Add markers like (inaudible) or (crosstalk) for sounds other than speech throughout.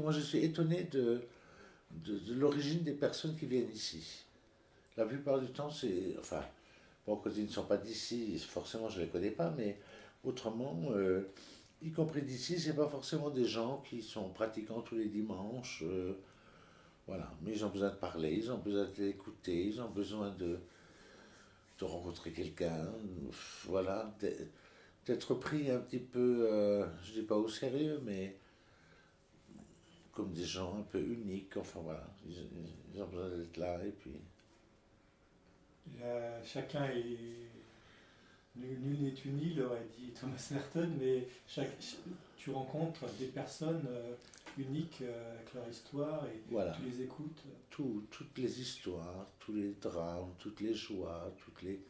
Moi, je suis étonné de, de, l'origine des personnes qui viennent ici. La plupart du temps, c'est. Enfin, bon, quand ils ne sont pas d'ici, forcément, je ne les connais pas, mais autrement, euh, y compris d'ici, ce n'est pas forcément des gens qui sont pratiquants tous les dimanches. Euh, voilà, mais ils ont besoin de parler, ils ont besoin d'écouter, ils ont besoin de, de rencontrer quelqu'un, voilà, d'être pris un petit peu, euh, je ne dis pas au sérieux, mais comme des gens un peu uniques, enfin voilà, ils, ont besoin d'être là et puis... chacun est... Nul n'est uni, l'aurait dit Thomas Merton, mais chaque, tu rencontres des personnes euh, uniques euh, avec leur histoire et tu les écoutes. toutes les histoires, tous les drames, toutes les joies, toutes les,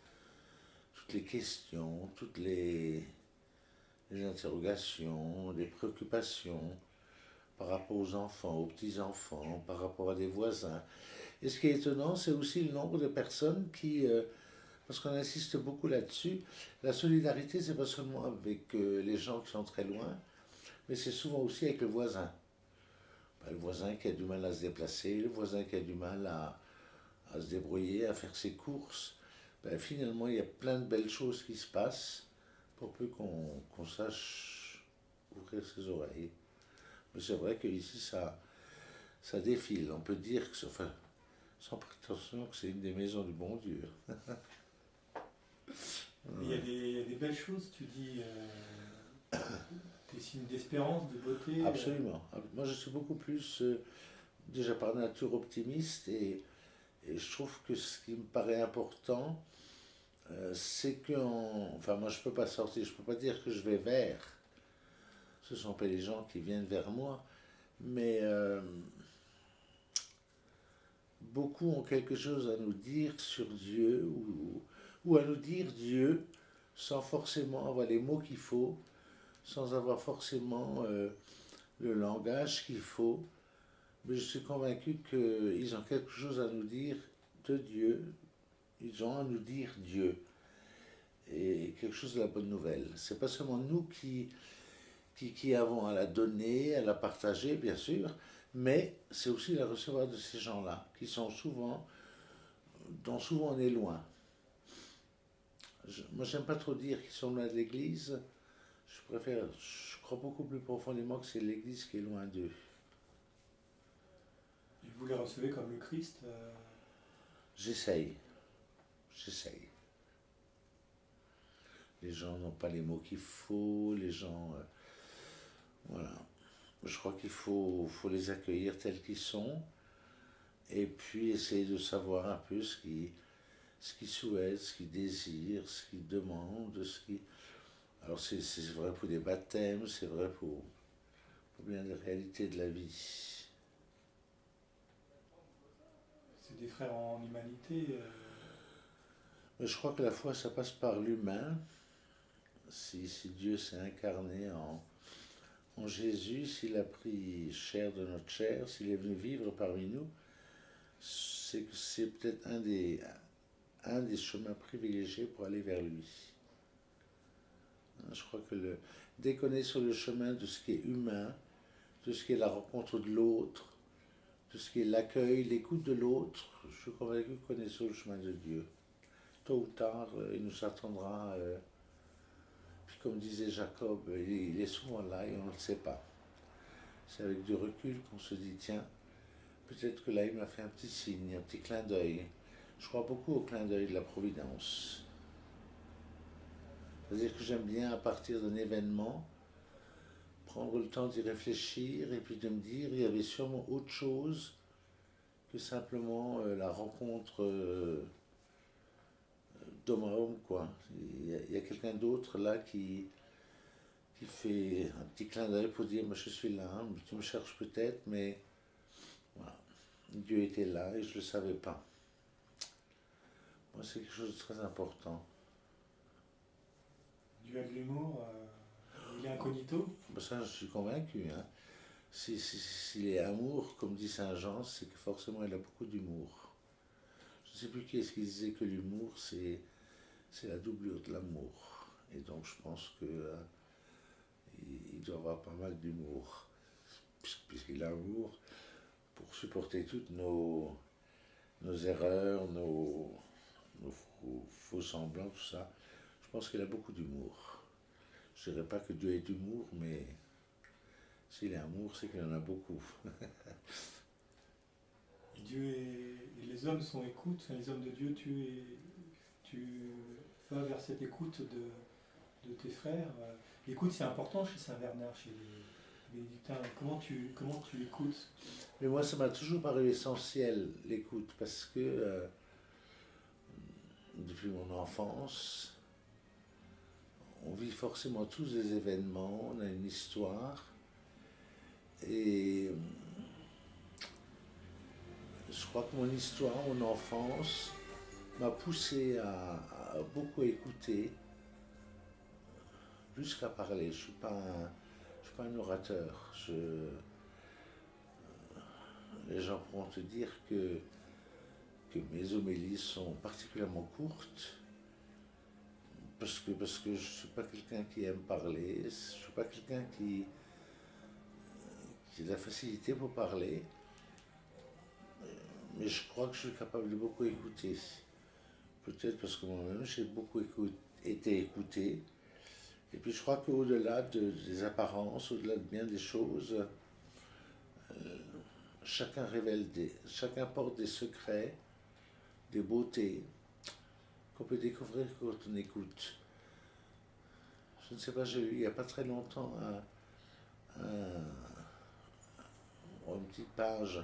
toutes les questions, toutes les, les interrogations, les préoccupations par rapport aux enfants, aux petits-enfants, par rapport à des voisins. Et ce qui est étonnant, c'est aussi le nombre de personnes qui, euh, parce qu'on insiste beaucoup là-dessus, la solidarité, c'est pas seulement avec euh, les gens qui sont très loin, mais c'est souvent aussi avec le voisin. Ben, le voisin qui a du mal à se déplacer, le voisin qui a du mal à, se débrouiller, à faire ses courses. Ben, finalement, il y a plein de belles choses qui se passent pour peu qu'on sache ouvrir ses oreilles. Mais c'est vrai qu'ici, ça, ça défile. On peut dire que, enfin, sans prétention, que c'est une des maisons du bon Dieu. (laughs) Il y, a des, belles choses, tu dis, euh, des signes d'espérance, de beauté. Euh. Absolument. Moi, je suis beaucoup plus, euh, déjà par nature, optimiste et, et, je trouve que ce qui me paraît important, c'est que, enfin, moi, je ne peux pas sortir, je ne peux pas dire que je vais vers. Ce ne sont pas les gens qui viennent vers moi, mais beaucoup ont quelque chose à nous dire sur Dieu ou ou à nous dire Dieu sans forcément avoir les mots qu'il faut, sans avoir forcément euh, le langage qu'il faut. Mais je suis convaincu qu'ils ont quelque chose à nous dire de Dieu, ils ont à nous dire Dieu. Et quelque chose de la bonne nouvelle. C'est pas seulement nous qui, qui, qui, avons à la donner, à la partager, bien sûr, mais c'est aussi la recevoir de ces gens-là, qui sont souvent, dont souvent on est loin. Je, moi, j'aime pas trop dire qu'ils sont loin de l'Église. Je préfère, je crois beaucoup plus profondément que c'est l'Église qui est loin d'eux. Et vous les recevez comme le Christ euh J'essaye. J'essaye. Les gens n'ont pas les mots qu'il faut, les gens. Euh, voilà. Je crois qu'il faut, faut les accueillir tels qu'ils sont et puis essayer de savoir un peu ce qui ce qu'ils souhaitent, ce qu'ils désirent, ce qu'ils demandent, ce qui... Alors c'est vrai pour des baptêmes, c'est vrai pour, bien des réalités de la vie. C'est des frères en humanité. Euh. Mais je crois que la foi, ça passe par l'humain. Si, si, Dieu s'est incarné en, en Jésus, s'il a pris chair de notre chair, s'il est venu vivre parmi nous, c'est que c'est peut-être un des, chemins privilégiés pour aller vers lui. Je crois que le, dès qu'on est sur le chemin de ce qui est humain, de ce qui est la rencontre de l'autre, de ce qui est l'accueil, l'écoute de l'autre, je suis convaincu qu'on est sur le chemin de Dieu. Tôt ou tard, euh, il nous attendra. Euh, puis comme disait Jacob, il est souvent là et on ne le sait pas. C'est avec du recul qu'on se dit, tiens, peut-être que là, il m'a fait un petit signe, un petit clin d'œil. Je crois beaucoup au clin d'œil de la Providence. C'est-à-dire que j'aime bien, à partir d'un événement, prendre le temps d'y réfléchir et puis de me dire il y avait sûrement autre chose que simplement euh, la rencontre euh, d'homme à homme. Quoi. Quelqu'un d'autre là qui, qui fait un petit clin d'œil pour dire moi je suis là, tu me cherches peut-être, mais voilà. Dieu était là et je ne le savais pas c'est quelque chose de très important. Dieu a de l'humour, euh, il est incognito? Bah, Ça, je suis convaincu. Hein. S'il si, est amour, comme dit Saint Jean, c'est que forcément il a beaucoup d'humour. Je ne sais plus qui est-ce qui disait que l'humour, c'est la doublure de l'amour. Et donc je pense que euh, il doit avoir pas mal d'humour. puisqu'il a amour, pour supporter toutes nos, erreurs, nos, faux, semblants, tout ça. Je pense qu'il a beaucoup d'humour. Je ne dirais pas que Dieu est d'humour, mais s'il est amour, c'est qu'il en a beaucoup. (laughs) Dieu et, les hommes sont écoute, les hommes de Dieu, tu, es, vas vers cette écoute de, de tes frères. L'écoute, c'est important chez Saint-Bernard, chez les bénédictins. Comment tu, comment tu écoutes? Mais moi, ça m'a toujours paru essentiel, l'écoute, parce que euh, depuis mon enfance, on vit forcément tous des événements, on a une histoire. Et je crois que mon histoire, mon enfance, m'a poussé à, beaucoup écouter, plus qu'à parler. Je ne suis, pas un, suis pas un orateur. Je, les gens pourront te dire que, que mes homélies sont particulièrement courtes, parce que, parce que je ne suis pas quelqu'un qui aime parler, je ne suis pas quelqu'un qui, qui a de la facilité pour parler mais je crois que je suis capable de beaucoup écouter. Peut-être parce que moi-même, j'ai beaucoup été écouté. Et puis je crois qu'au-delà des apparences, au-delà de bien des choses, euh, chacun révèle des, chacun porte des secrets, des beautés qu'on peut découvrir quand on écoute. Je ne sais pas, j'ai eu il n'y a pas très longtemps une petite page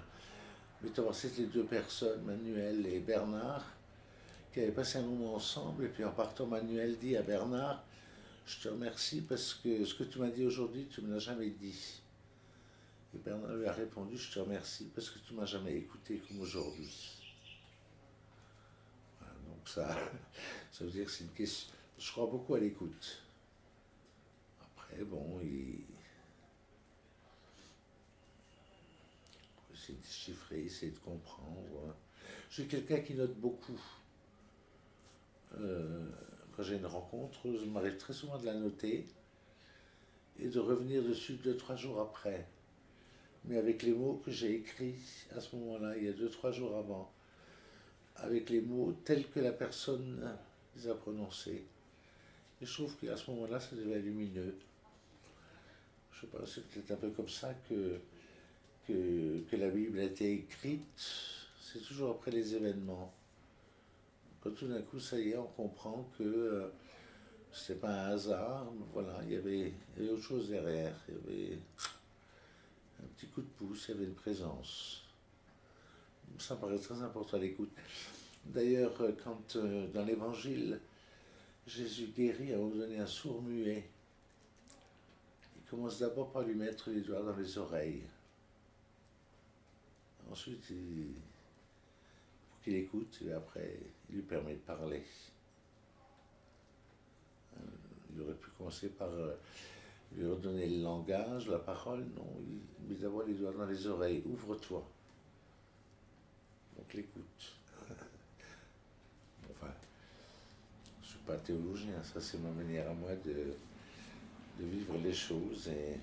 c'était deux personnes, Manuel et Bernard, qui avaient passé un moment ensemble. Et puis en partant, Manuel dit à Bernard, je te remercie parce que ce que tu m'as dit aujourd'hui, tu ne me l'as jamais dit. Et Bernard lui a répondu, je te remercie parce que tu ne m'as jamais écouté comme aujourd'hui. donc ça, (laughs) ça veut dire que c'est une question. Je crois beaucoup à l'écoute. Après, bon, il essayer de déchiffrer, essayer de comprendre. Je suis quelqu'un qui note beaucoup. Euh, quand j'ai une rencontre, je m'arrive très souvent de la noter et de revenir dessus deux, trois jours après. Mais avec les mots que j'ai écrits à ce moment-là, il y a deux, trois jours avant, avec les mots tels que la personne les a prononcés. Et je trouve qu'à ce moment-là, ça devient lumineux. Je sais pas, c'est peut-être un peu comme ça que que, la Bible a été écrite, c'est toujours après les événements. Tout d'un coup, ça y est, on comprend que euh, n'est pas un hasard, voilà, il y, avait, autre chose derrière, il y avait un petit coup de pouce, il y avait une présence. Ça me paraît très important à l'écoute. D'ailleurs, euh, quand euh, dans l'évangile, Jésus guérit à un donné un sourd muet, il commence d'abord par lui mettre les doigts dans les oreilles. Ensuite, il, qu'il écoute, et après, il lui permet de parler. Euh, il aurait pu commencer par euh, lui redonner le langage, la parole. Non, il met d'abord les doigts dans les oreilles. Ouvre-toi. Donc l'écoute. enfin, je ne suis pas théologien, ça c'est ma manière à moi de, de vivre les choses. Et,